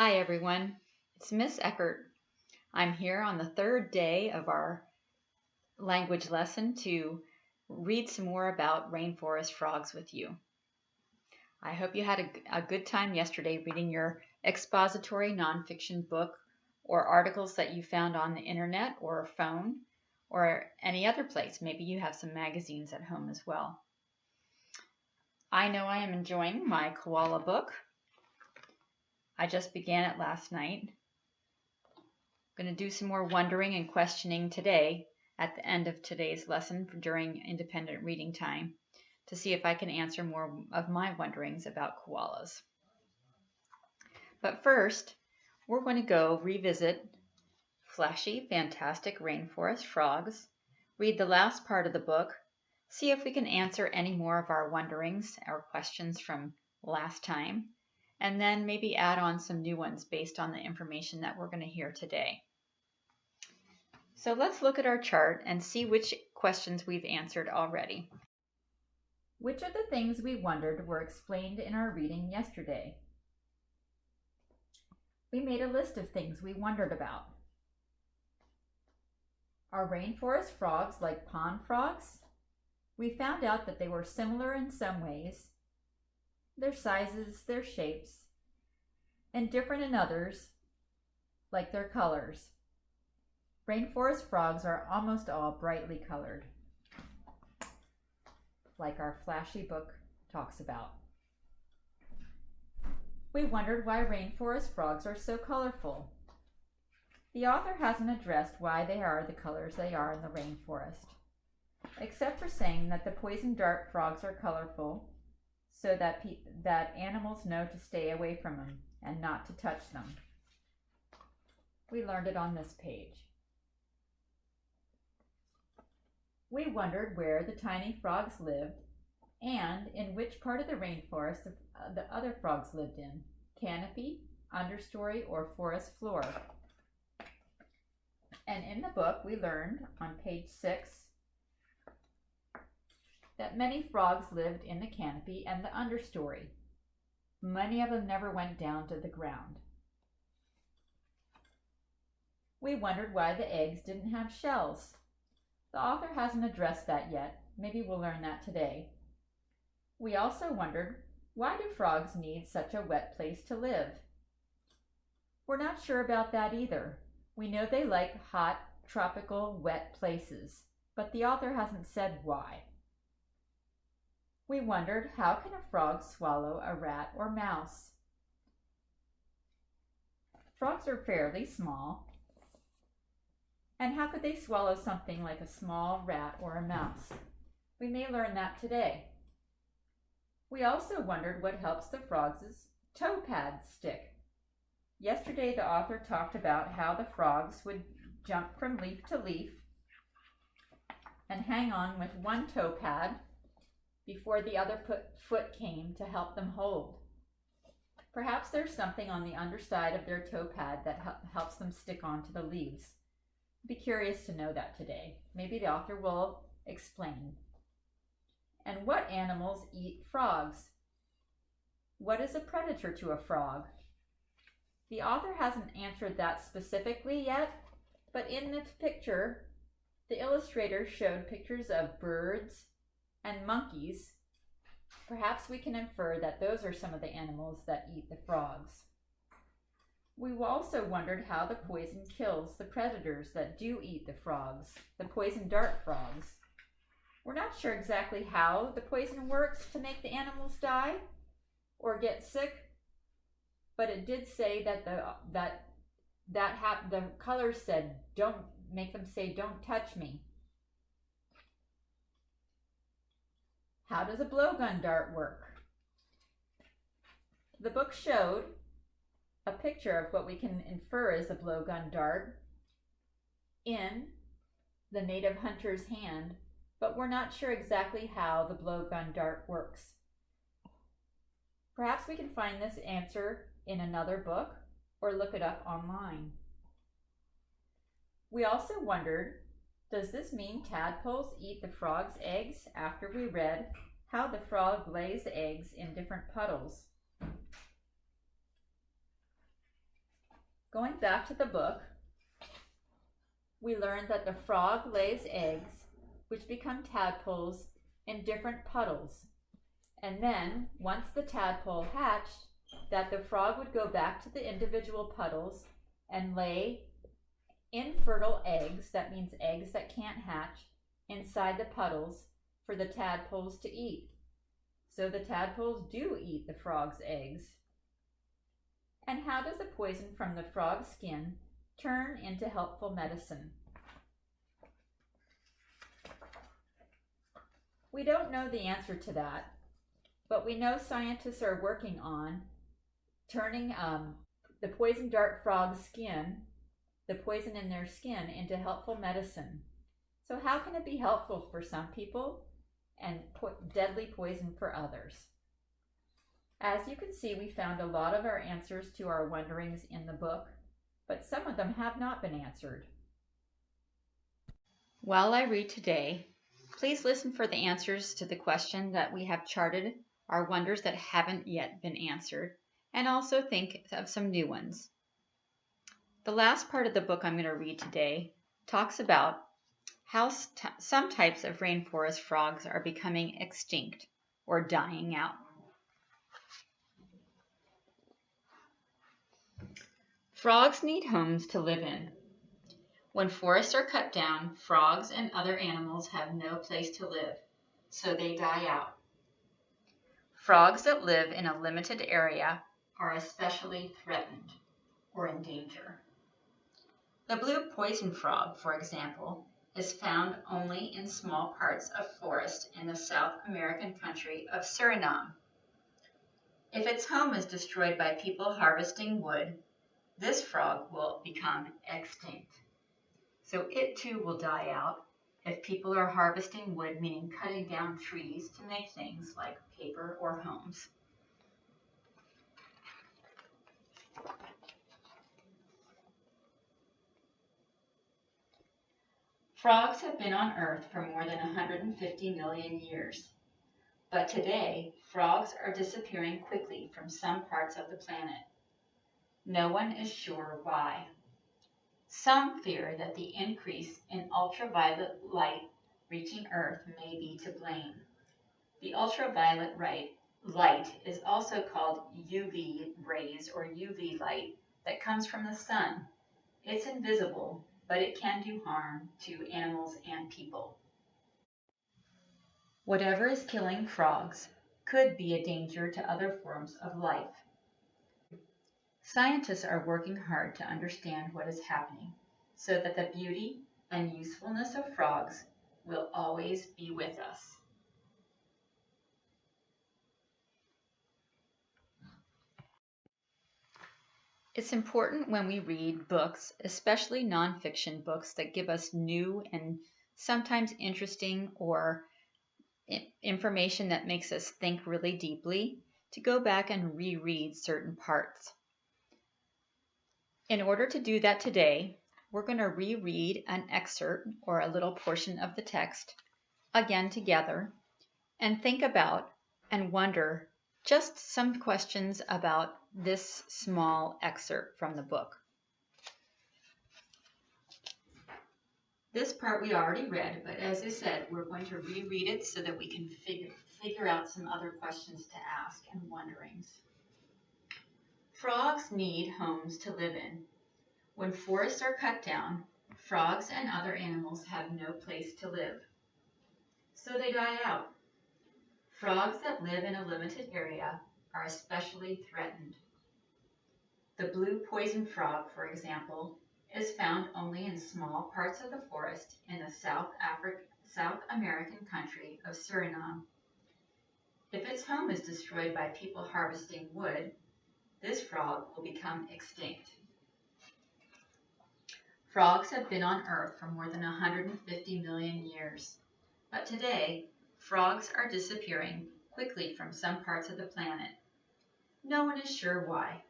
Hi everyone, it's Miss Eckert. I'm here on the third day of our language lesson to read some more about rainforest frogs with you. I hope you had a, a good time yesterday reading your expository nonfiction book or articles that you found on the internet or phone or any other place. Maybe you have some magazines at home as well. I know I am enjoying my koala book. I just began it last night. I'm going to do some more wondering and questioning today at the end of today's lesson during independent reading time to see if I can answer more of my wonderings about koalas. But first, we're going to go revisit Flashy Fantastic Rainforest Frogs, read the last part of the book, see if we can answer any more of our wonderings or questions from last time, and then maybe add on some new ones based on the information that we're going to hear today. So let's look at our chart and see which questions we've answered already. Which of the things we wondered were explained in our reading yesterday? We made a list of things we wondered about. Are rainforest frogs like pond frogs? We found out that they were similar in some ways, their sizes, their shapes, and different in others, like their colors. Rainforest frogs are almost all brightly colored, like our flashy book talks about. We wondered why rainforest frogs are so colorful. The author hasn't addressed why they are the colors they are in the rainforest, except for saying that the poison dart frogs are colorful so that, that animals know to stay away from them and not to touch them. We learned it on this page. We wondered where the tiny frogs lived and in which part of the rainforest uh, the other frogs lived in, canopy, understory, or forest floor. And in the book, we learned on page six that many frogs lived in the canopy and the understory. Many of them never went down to the ground. We wondered why the eggs didn't have shells. The author hasn't addressed that yet. Maybe we'll learn that today. We also wondered, why do frogs need such a wet place to live? We're not sure about that either. We know they like hot, tropical, wet places, but the author hasn't said why. We wondered, how can a frog swallow a rat or mouse? Frogs are fairly small, and how could they swallow something like a small rat or a mouse? We may learn that today. We also wondered what helps the frogs' toe pads stick. Yesterday the author talked about how the frogs would jump from leaf to leaf and hang on with one toe pad before the other foot came to help them hold. Perhaps there's something on the underside of their toe pad that helps them stick onto the leaves. Be curious to know that today. Maybe the author will explain. And what animals eat frogs? What is a predator to a frog? The author hasn't answered that specifically yet, but in this picture, the illustrator showed pictures of birds and monkeys. Perhaps we can infer that those are some of the animals that eat the frogs. We also wondered how the poison kills the predators that do eat the frogs, the poison dart frogs. We're not sure exactly how the poison works to make the animals die or get sick, but it did say that the that that hap- the color said don't make them say don't touch me. How does a blowgun dart work? The book showed a picture of what we can infer is a blowgun dart in the native hunter's hand but we're not sure exactly how the blowgun dart works. Perhaps we can find this answer in another book or look it up online. We also wondered, does this mean tadpoles eat the frog's eggs after we read how the frog lays eggs in different puddles? Going back to the book, we learned that the frog lays eggs, which become tadpoles in different puddles. And then, once the tadpole hatched, that the frog would go back to the individual puddles and lay infertile eggs, that means eggs that can't hatch, inside the puddles for the tadpoles to eat. So the tadpoles do eat the frog's eggs. And how does the poison from the frog's skin turn into helpful medicine? We don't know the answer to that, but we know scientists are working on turning um, the poison dart frog's skin, the poison in their skin, into helpful medicine. So, how can it be helpful for some people and po deadly poison for others? As you can see, we found a lot of our answers to our wonderings in the book, but some of them have not been answered. While I read today, please listen for the answers to the question that we have charted our wonders that haven't yet been answered and also think of some new ones. The last part of the book I'm going to read today talks about how some types of rainforest frogs are becoming extinct or dying out. Frogs need homes to live in. When forests are cut down, frogs and other animals have no place to live, so they die out. Frogs that live in a limited area are especially threatened or in danger. The blue poison frog, for example, is found only in small parts of forest in the South American country of Suriname. If its home is destroyed by people harvesting wood, this frog will become extinct. So it too will die out if people are harvesting wood, meaning cutting down trees to make things like paper or homes. Frogs have been on Earth for more than 150 million years. But today, frogs are disappearing quickly from some parts of the planet. No one is sure why. Some fear that the increase in ultraviolet light reaching Earth may be to blame. The ultraviolet light is also called UV rays or UV light that comes from the sun. It's invisible but it can do harm to animals and people. Whatever is killing frogs could be a danger to other forms of life. Scientists are working hard to understand what is happening so that the beauty and usefulness of frogs will always be with us. It's important when we read books, especially nonfiction books that give us new and sometimes interesting or information that makes us think really deeply, to go back and reread certain parts. In order to do that today, we're going to reread an excerpt or a little portion of the text again together and think about and wonder just some questions about this small excerpt from the book. This part we already read, but as I said, we're going to reread it so that we can figure, figure out some other questions to ask and wonderings. Frogs need homes to live in. When forests are cut down, frogs and other animals have no place to live. So they die out. Frogs that live in a limited area are especially threatened. The blue poison frog, for example, is found only in small parts of the forest in the South, Afri South American country of Suriname. If its home is destroyed by people harvesting wood, this frog will become extinct. Frogs have been on Earth for more than 150 million years, but today, frogs are disappearing quickly from some parts of the planet. No one is sure why.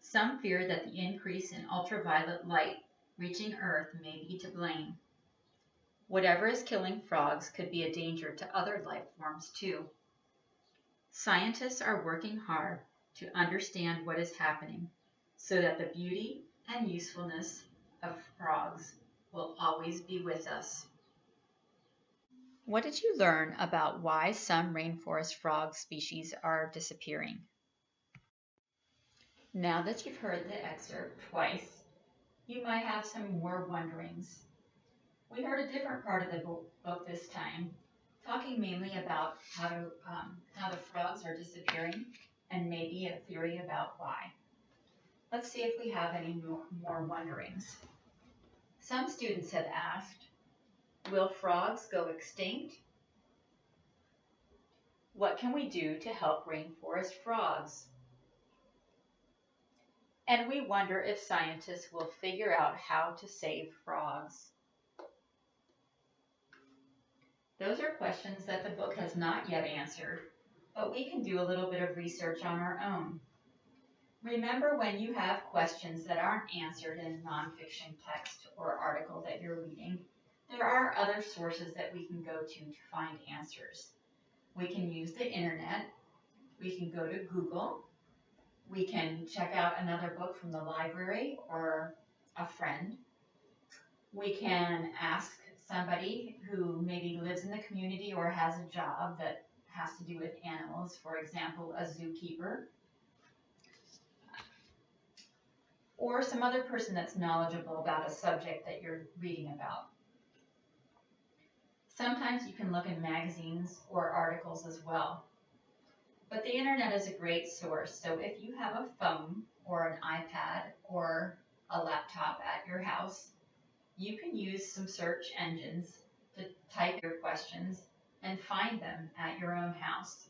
Some fear that the increase in ultraviolet light reaching Earth may be to blame. Whatever is killing frogs could be a danger to other life forms too. Scientists are working hard to understand what is happening so that the beauty and usefulness of frogs will always be with us. What did you learn about why some rainforest frog species are disappearing? Now that you've heard the excerpt twice, you might have some more wonderings. We heard a different part of the book this time, talking mainly about how, to, um, how the frogs are disappearing and maybe a theory about why. Let's see if we have any more wonderings. Some students have asked, will frogs go extinct? What can we do to help rainforest frogs? And we wonder if scientists will figure out how to save frogs. Those are questions that the book has not yet answered, but we can do a little bit of research on our own. Remember when you have questions that aren't answered in a nonfiction text or article that you're reading, there are other sources that we can go to to find answers. We can use the internet, we can go to Google, we can check out another book from the library or a friend. We can ask somebody who maybe lives in the community or has a job that has to do with animals, for example, a zookeeper, or some other person that's knowledgeable about a subject that you're reading about. Sometimes you can look in magazines or articles as well. But the internet is a great source, so if you have a phone or an iPad or a laptop at your house, you can use some search engines to type your questions and find them at your own house.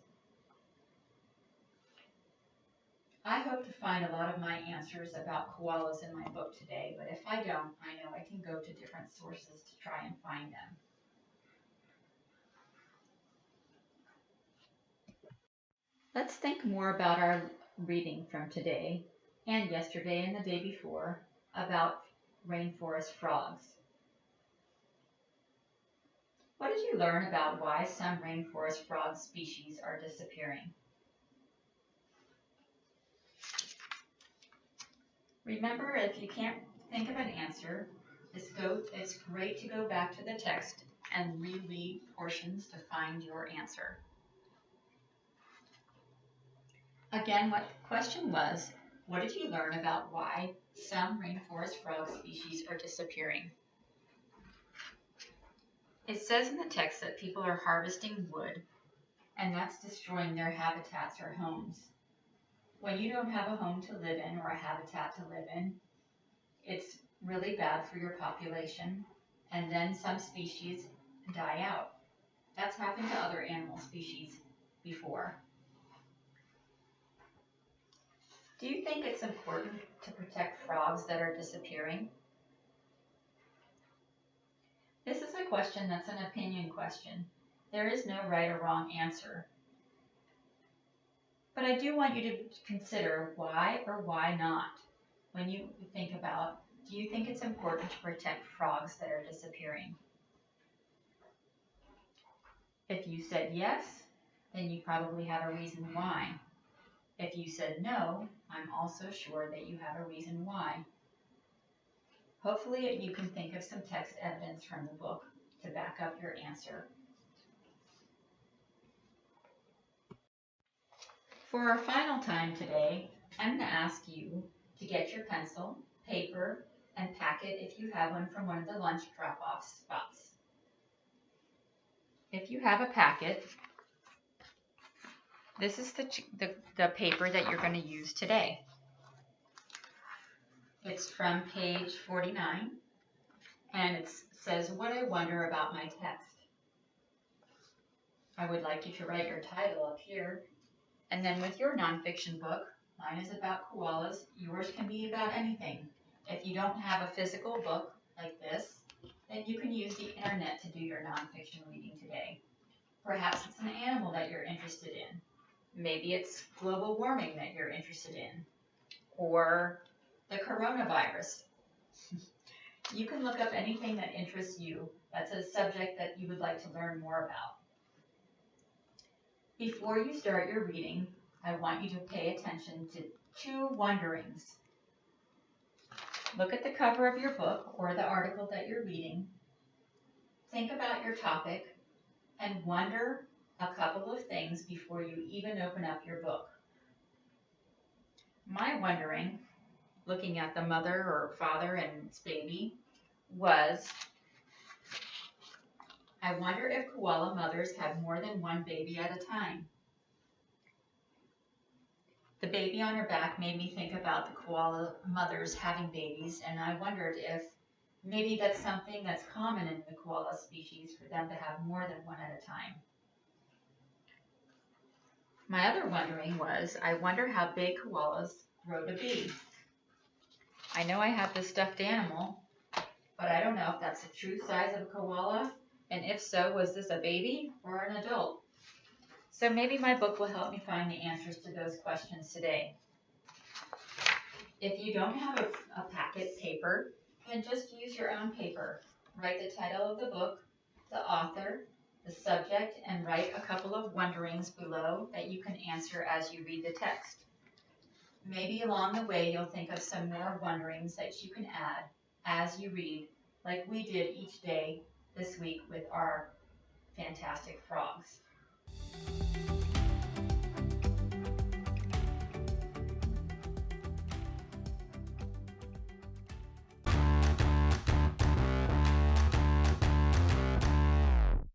I hope to find a lot of my answers about koalas in my book today, but if I don't, I know I can go to different sources to try and find them. Let's think more about our reading from today and yesterday and the day before about rainforest frogs. What did you learn about why some rainforest frog species are disappearing? Remember, if you can't think of an answer, it's, go, it's great to go back to the text and reread portions to find your answer. Again, what the question was, what did you learn about why some rainforest frog species are disappearing? It says in the text that people are harvesting wood, and that's destroying their habitats or homes. When you don't have a home to live in or a habitat to live in, it's really bad for your population, and then some species die out. That's happened to other animal species before. Do you think it's important to protect frogs that are disappearing? This is a question that's an opinion question. There is no right or wrong answer. But I do want you to consider why or why not when you think about, do you think it's important to protect frogs that are disappearing? If you said yes, then you probably have a reason why. If you said no, I'm also sure that you have a reason why. Hopefully you can think of some text evidence from the book to back up your answer. For our final time today, I'm going to ask you to get your pencil, paper, and packet if you have one from one of the lunch drop-off spots. If you have a packet, this is the, the, the paper that you're going to use today. It's from page 49, and it says, What I Wonder About My Text. I would like you to write your title up here. And then with your nonfiction book, mine is about koalas, yours can be about anything. If you don't have a physical book like this, then you can use the internet to do your nonfiction reading today. Perhaps it's an animal that you're interested in. Maybe it's global warming that you're interested in, or the coronavirus. you can look up anything that interests you that's a subject that you would like to learn more about. Before you start your reading, I want you to pay attention to two wonderings. Look at the cover of your book or the article that you're reading. Think about your topic and wonder a couple of things before you even open up your book. My wondering, looking at the mother or father and its baby, was I wonder if koala mothers have more than one baby at a time. The baby on her back made me think about the koala mothers having babies, and I wondered if maybe that's something that's common in the koala species for them to have more than one at a time. My other wondering was, I wonder how big koalas grow to be. I know I have this stuffed animal, but I don't know if that's the true size of a koala, and if so, was this a baby or an adult? So maybe my book will help me find the answers to those questions today. If you don't have a, a packet paper, then just use your own paper. Write the title of the book, the author, the subject, and write a couple of wonderings below that you can answer as you read the text. Maybe along the way you'll think of some more wonderings that you can add as you read, like we did each day this week with our fantastic frogs.